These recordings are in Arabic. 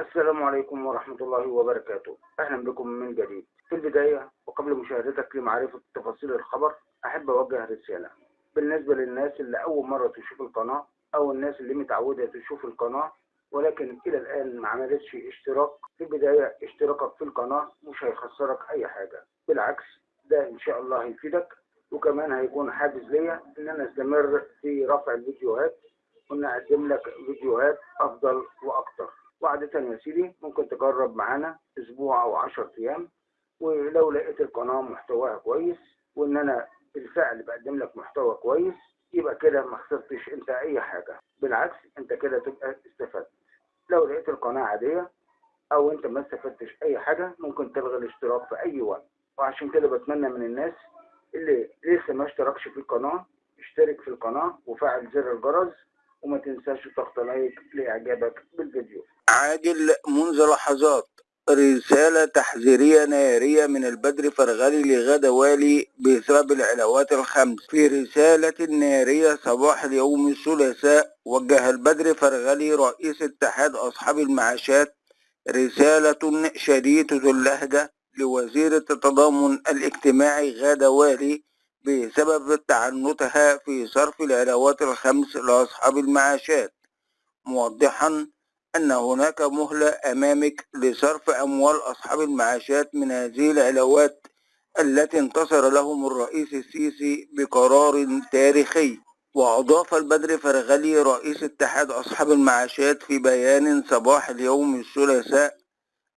السلام عليكم ورحمة الله وبركاته. أهلا بكم من جديد. في البداية وقبل مشاهدتك لمعرفة تفاصيل الخبر أحب أوجه رسالة. بالنسبة للناس اللي أول مرة تشوف القناة أو الناس اللي متعودة تشوف القناة ولكن إلى الآن ما عملتش اشتراك في البداية اشتراكك في القناة مش هيخسرك أي حاجة. بالعكس ده إن شاء الله هيفيدك وكمان هيكون حافز ليا إن أنا أستمر في رفع الفيديوهات وإن أقدم لك فيديوهات أفضل وأكتر. وعادة يا سيدي ممكن تجرب معانا أسبوع أو 10 أيام ولو لقيت القناة محتواها كويس وإن أنا بالفعل بقدم لك محتوى كويس يبقى كده ما خسرتش أنت أي حاجة. بالعكس أنت كده تبقى استفدت. لو لقيت القناة عادية أو أنت ما استفدتش أي حاجة ممكن تلغي الاشتراك في أي وقت. وعشان كده بتمنى من الناس اللي لسه ما اشتركش في القناة اشترك في القناة وفعل زر الجرس وما تنساش تضغط لايك لإعجابك بالفيديو. عاجل منذ لحظات رسالة تحذيرية نارية من البدر فرغلي لغدا والي بسبب العلاوات الخمس. في رسالة نارية صباح اليوم الثلاثاء وجه البدر فرغلي رئيس اتحاد أصحاب المعاشات رسالة شديدة اللهجة لوزير التضامن الاجتماعي غادة والي بسبب تعنتها في صرف العلاوات الخمس لأصحاب المعاشات موضحا أن هناك مهلة أمامك لصرف أموال أصحاب المعاشات من هذه العلاوات التي انتصر لهم الرئيس السيسي بقرار تاريخي. وأضاف البدر فرغلي رئيس اتحاد أصحاب المعاشات في بيان صباح اليوم الثلاثاء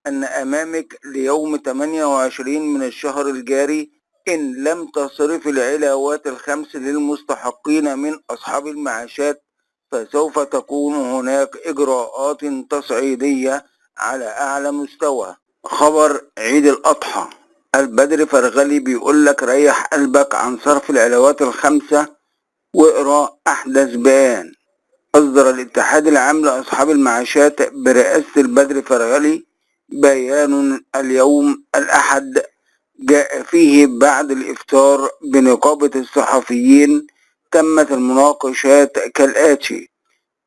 أن أمامك ليوم 28 من الشهر الجاري إن لم تصرف العلاوات الخمس للمستحقين من أصحاب المعاشات فسوف تكون هناك إجراءات تصعيدية على أعلى مستوى. خبر عيد الأضحى. البدر فرغلي بيقول لك ريح قلبك عن صرف العلاوات الخمسة واقرأ أحدث بيان أصدر الاتحاد العام لأصحاب المعاشات برئاسة البدر فرغلي بيان اليوم الأحد جاء فيه بعد الإفطار بنقابة الصحفيين تمت المناقشات كالآتي.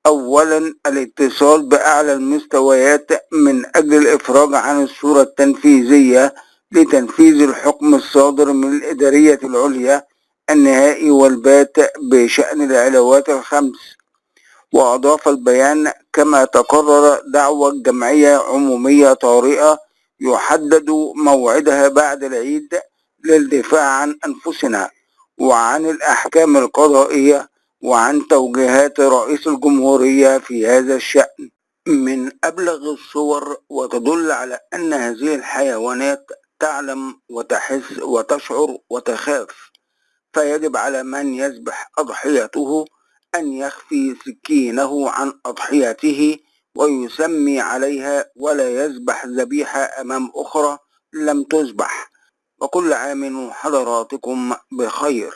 أولا الاتصال بأعلى المستويات من أجل الإفراج عن الصورة التنفيذية لتنفيذ الحكم الصادر من الإدارية العليا النهائي والبات بشأن العلاوات الخمس. وأضاف البيان كما تقرر دعوة جمعية عمومية طارئة يحدد موعدها بعد العيد للدفاع عن أنفسنا وعن الأحكام القضائية وعن توجيهات رئيس الجمهورية في هذا الشأن. من أبلغ الصور وتدل على أن هذه الحيوانات تعلم وتحس وتشعر وتخاف فيجب على من يذبح أضحيته أن يخفي سكينه عن أضحيته ويسمي عليها ولا يذبح ذبيحة أمام أخرى لم تذبح. وكل عام حضراتكم بخير.